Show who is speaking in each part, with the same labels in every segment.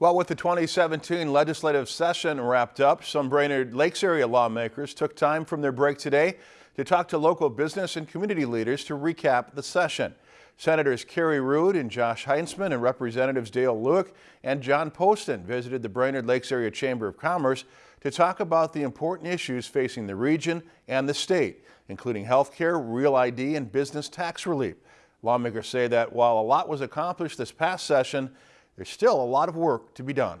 Speaker 1: Well, with the 2017 legislative session wrapped up, some Brainerd Lakes area lawmakers took time from their break today to talk to local business and community leaders to recap the session. Senators Kerry Ruud and Josh Heintzeman and Representatives Dale Lueck and John Poston visited the Brainerd Lakes Area Chamber of Commerce to talk about the important issues facing the region and the state, including health care, real ID, and business tax relief. Lawmakers say that while a lot was accomplished this past session, there's still a lot of work to be done.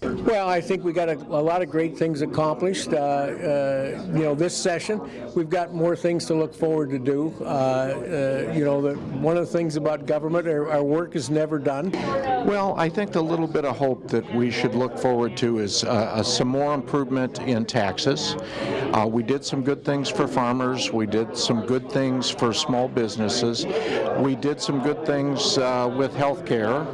Speaker 2: Well, I think we got a, a, lot of great things accomplished. Uh, uh, you know, this session, we've got more things to look forward to do. Uh, uh you know, the, one of the things about government, our, our, work is never done.
Speaker 3: Well, I think the little bit of hope that we should look forward to is uh, some more improvement in taxes. Uh, we did some good things for farmers. We did some good things for small businesses. We did some good things with health care,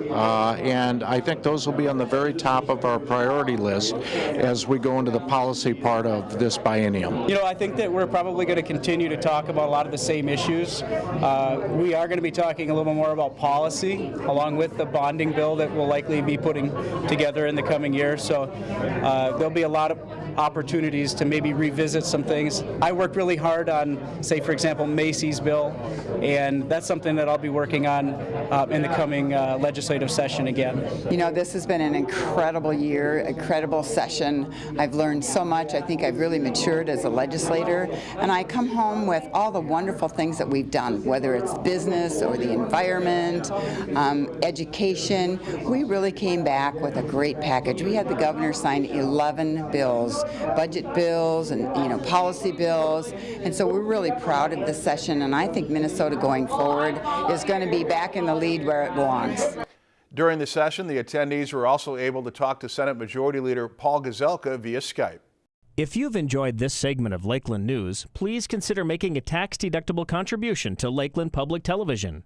Speaker 3: and I think those will be on the very top of our our priority list as we go into the policy part of this biennium.
Speaker 4: You know, I think that we're probably going to continue to talk about a lot of the same issues. Uh, we are going to be talking a little more about policy along with the bonding bill that we'll likely be putting together in the coming year. So uh, there'll be a lot of opportunities to maybe revisit some things. I worked really hard on, say, for example, Macy's bill, and that's something that I'll be working on uh, in the coming uh, legislative session again.
Speaker 5: You know, this has been an incredible year, incredible session. I've learned so much. I think I've really matured as a legislator, and I come home with all the wonderful things that we've done, whether it's business or the environment, um, education. We really came back with a great package. We had the governor sign 11 bills budget bills and you know policy bills. And so we're really proud of this session and I think Minnesota going forward is going to be back in the lead where it belongs.
Speaker 1: During the session, the attendees were also able to talk to Senate Majority Leader Paul Gazelka via Skype.
Speaker 6: If you've enjoyed this segment of Lakeland News, please consider making a tax-deductible contribution to Lakeland Public Television.